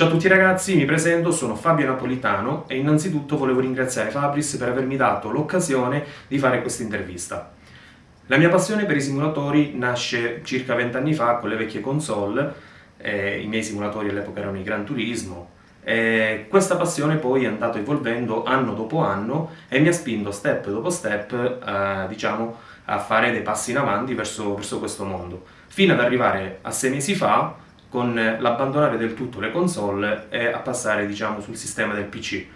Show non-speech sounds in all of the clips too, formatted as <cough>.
Ciao a tutti ragazzi, mi presento, sono Fabio Napolitano e innanzitutto volevo ringraziare Fabris per avermi dato l'occasione di fare questa intervista. La mia passione per i simulatori nasce circa vent'anni fa con le vecchie console, eh, i miei simulatori all'epoca erano i Gran Turismo, e questa passione poi è andata evolvendo anno dopo anno e mi ha spinto step dopo step eh, diciamo, a fare dei passi in avanti verso, verso questo mondo, fino ad arrivare a sei mesi fa con l'abbandonare del tutto le console e a passare diciamo, sul sistema del PC.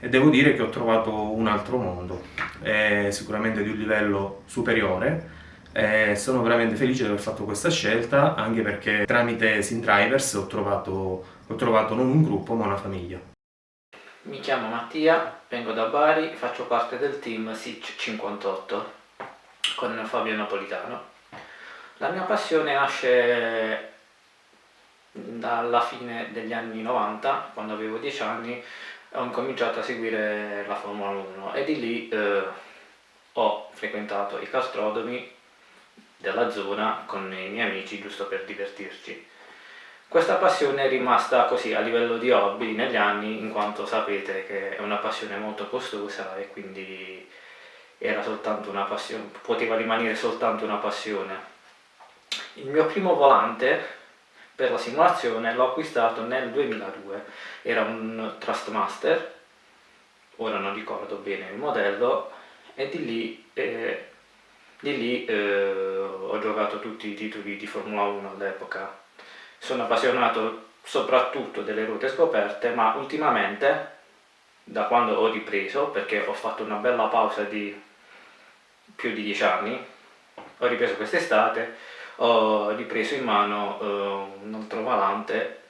E devo dire che ho trovato un altro mondo, è sicuramente di un livello superiore e sono veramente felice di aver fatto questa scelta anche perché tramite SimDrivers ho trovato, ho trovato non un gruppo ma una famiglia. Mi chiamo Mattia, vengo da Bari, faccio parte del team SIC 58 con Fabio Napolitano. La mia passione nasce dalla fine degli anni 90, quando avevo 10 anni, ho incominciato a seguire la Formula 1 e di lì eh, ho frequentato i castrodromi della zona con i miei amici giusto per divertirci. Questa passione è rimasta così a livello di hobby negli anni in quanto sapete che è una passione molto costosa e quindi era soltanto una passione, poteva rimanere soltanto una passione. Il mio primo volante per la simulazione l'ho acquistato nel 2002 era un Trustmaster ora non ricordo bene il modello e di lì, eh, di lì eh, ho giocato tutti i titoli di Formula 1 all'epoca. Sono appassionato soprattutto delle ruote scoperte ma ultimamente da quando ho ripreso perché ho fatto una bella pausa di più di 10 anni ho ripreso quest'estate ho ripreso in mano eh, un altro valante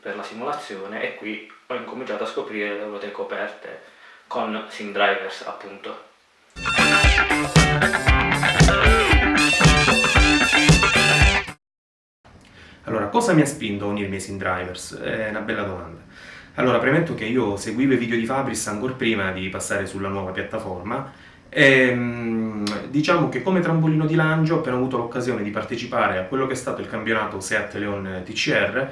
per la simulazione e qui ho incominciato a scoprire le ruote coperte con SimDrivers appunto. Allora, cosa mi ha spinto a unirmi ai SimDrivers? È una bella domanda. Allora, premetto che io seguivo i video di Fabris ancora prima di passare sulla nuova piattaforma e, ehm, diciamo che come trampolino di lancio ho appena avuto l'occasione di partecipare a quello che è stato il campionato Seat Leon TCR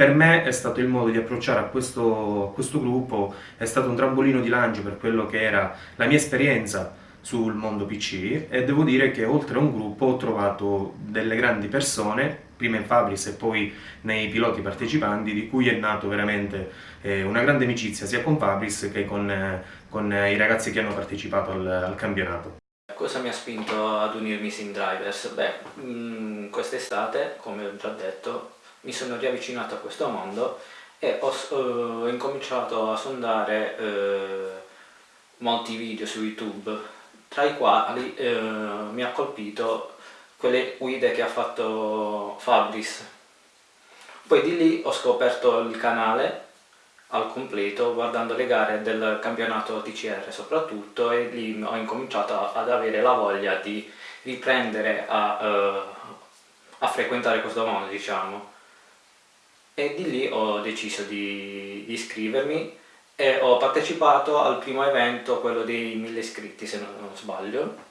per me è stato il modo di approcciare a questo, a questo gruppo, è stato un trampolino di lancio per quello che era la mia esperienza sul mondo PC e devo dire che oltre a un gruppo ho trovato delle grandi persone prima in Fabris e poi nei piloti partecipanti, di cui è nato veramente eh, una grande amicizia sia con Fabris che con, eh, con i ragazzi che hanno partecipato al, al, campionato. Cosa mi ha spinto ad unirmi Sim Drivers? Beh, mm, quest'estate, come ho già detto, mi sono riavvicinato a questo mondo e ho, ho incominciato a sondare eh, molti video su YouTube, tra i quali eh, mi ha colpito quelle guide che ha fatto Fabris. Poi di lì ho scoperto il canale al completo guardando le gare del campionato TCR soprattutto e lì ho incominciato ad avere la voglia di riprendere a, uh, a frequentare questo mondo diciamo e di lì ho deciso di, di iscrivermi e ho partecipato al primo evento, quello dei 1000 iscritti se non sbaglio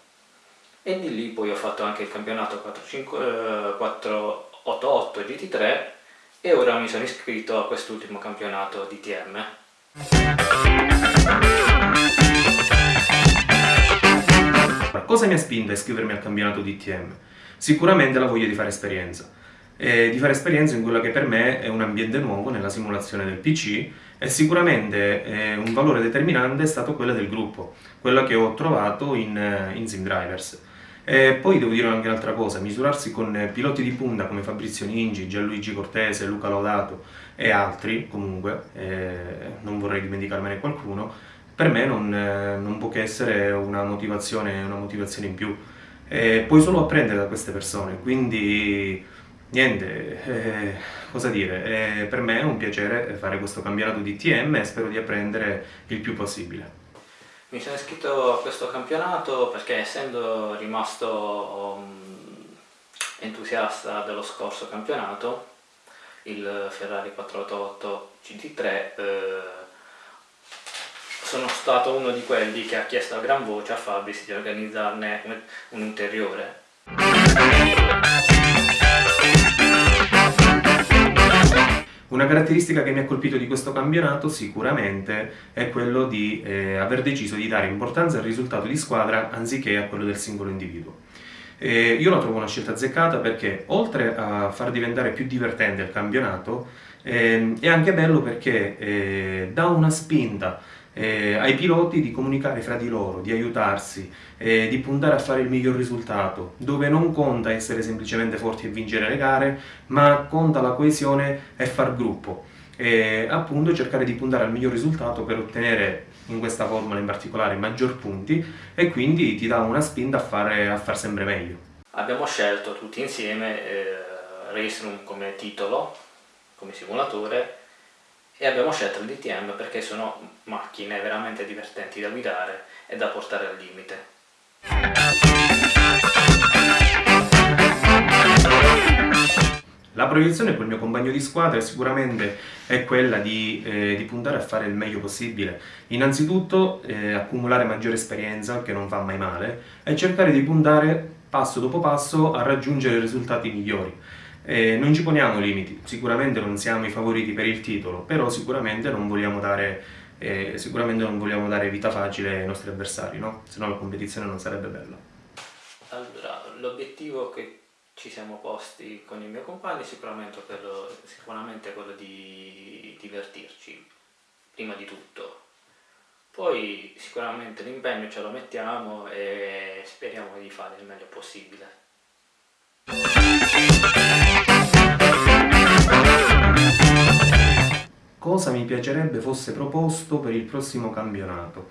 e di lì poi ho fatto anche il campionato 488 GT3 e ora mi sono iscritto a quest'ultimo campionato DTM. Cosa mi ha spinto a iscrivermi al campionato DTM? Sicuramente la voglia di fare esperienza. E di fare esperienza in quello che per me è un ambiente nuovo nella simulazione del PC e sicuramente eh, un valore determinante è stato quello del gruppo, quello che ho trovato in, eh, in SimDrivers. E poi devo dire anche un'altra cosa, misurarsi con piloti di punta come Fabrizio Ningi, Gianluigi Cortese, Luca Laudato e altri, comunque, eh, non vorrei dimenticarmene qualcuno, per me non, eh, non può che essere una motivazione, una motivazione in più. E puoi solo apprendere da queste persone, quindi niente, eh, cosa dire, per me è un piacere fare questo campionato di TM e spero di apprendere il più possibile. Mi sono iscritto a questo campionato perché essendo rimasto um, entusiasta dello scorso campionato, il Ferrari 488 GT3, eh, sono stato uno di quelli che ha chiesto a gran voce a Fabris di organizzarne un, un ulteriore. Una caratteristica che mi ha colpito di questo campionato sicuramente è quello di eh, aver deciso di dare importanza al risultato di squadra anziché a quello del singolo individuo. Eh, io la trovo una scelta azzeccata perché oltre a far diventare più divertente il campionato eh, è anche bello perché eh, dà una spinta eh, ai piloti di comunicare fra di loro, di aiutarsi, eh, di puntare a fare il miglior risultato, dove non conta essere semplicemente forti e vincere le gare, ma conta la coesione e far gruppo. E appunto cercare di puntare al miglior risultato per ottenere in questa formula in particolare maggior punti e quindi ti dà una spinta a fare a far sempre meglio. Abbiamo scelto tutti insieme eh, Race Room come titolo, come simulatore e abbiamo scelto il DTM perché sono macchine veramente divertenti da guidare e da portare al limite. La proiezione col mio compagno di squadra sicuramente è quella di, eh, di puntare a fare il meglio possibile. Innanzitutto eh, accumulare maggiore esperienza, che non fa mai male, e cercare di puntare passo dopo passo a raggiungere risultati migliori. Eh, non ci poniamo limiti, sicuramente non siamo i favoriti per il titolo, però sicuramente non vogliamo dare, eh, sicuramente non vogliamo dare vita facile ai nostri avversari, no? se la competizione non sarebbe bella. Allora, l'obiettivo che ci siamo posti con il mio compagno è sicuramente quello, sicuramente quello di divertirci, prima di tutto. Poi sicuramente l'impegno ce lo mettiamo e speriamo di fare il meglio possibile. Cosa mi piacerebbe fosse proposto per il prossimo campionato.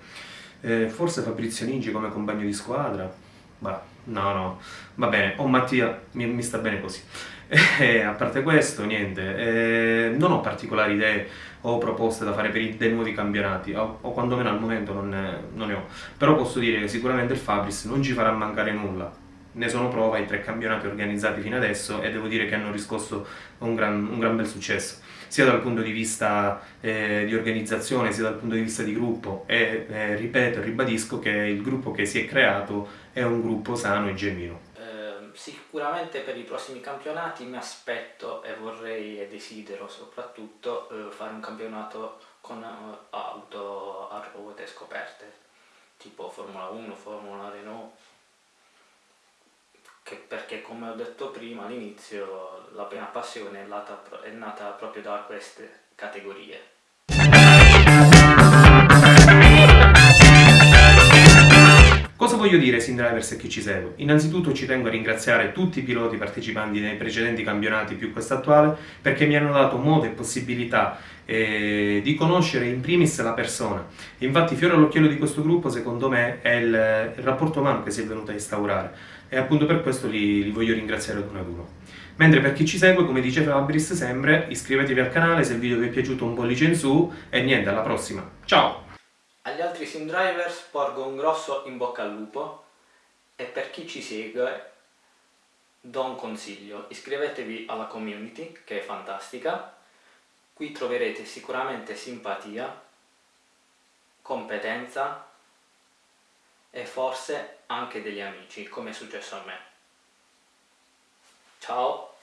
Eh, forse Fabrizio Ningi come compagno di squadra? Bah, no, no, va bene, o Mattia, mi, mi sta bene così. <laughs> Eh, a parte questo, niente, eh, non ho particolari idee o proposte da fare per i, dei nuovi campionati, o, o quantomeno al momento non ne, non ne ho. Però posso dire che sicuramente il Fabris non ci farà mancare nulla, ne sono prova i tre campionati organizzati fino adesso e devo dire che hanno riscosso un gran, un gran bel successo sia dal punto di vista eh, di organizzazione sia dal punto di vista di gruppo e eh, ripeto ribadisco che il gruppo che si è creato è un gruppo sano e genuino. Eh, sicuramente per i prossimi campionati mi aspetto e vorrei e desidero soprattutto eh, fare un campionato con eh, auto a ruote scoperte tipo Formula 1, Formula Renault che perché come ho detto prima all'inizio la mia passione è nata, è nata proprio da queste categorie. Cosa voglio dire, Sim Drivers e chi ci segue? Innanzitutto ci tengo a ringraziare tutti i piloti partecipanti nei precedenti campionati più quest'attuale perché mi hanno dato modo e possibilità eh, di conoscere in primis la persona. Infatti fiore all'occhiello di questo gruppo secondo me è il, il rapporto umano che si è venuto a instaurare e appunto per questo li, li voglio ringraziare ad uno ad uno. Mentre per chi ci segue, come dice Fabris sempre, iscrivetevi al canale se il video vi è piaciuto un pollice in su e niente, alla prossima. Ciao! Agli altri sim drivers porgo un grosso in bocca al lupo e per chi ci segue do un consiglio, iscrivetevi alla community che è fantastica, qui troverete sicuramente simpatia, competenza e forse anche degli amici, come è successo a me. Ciao!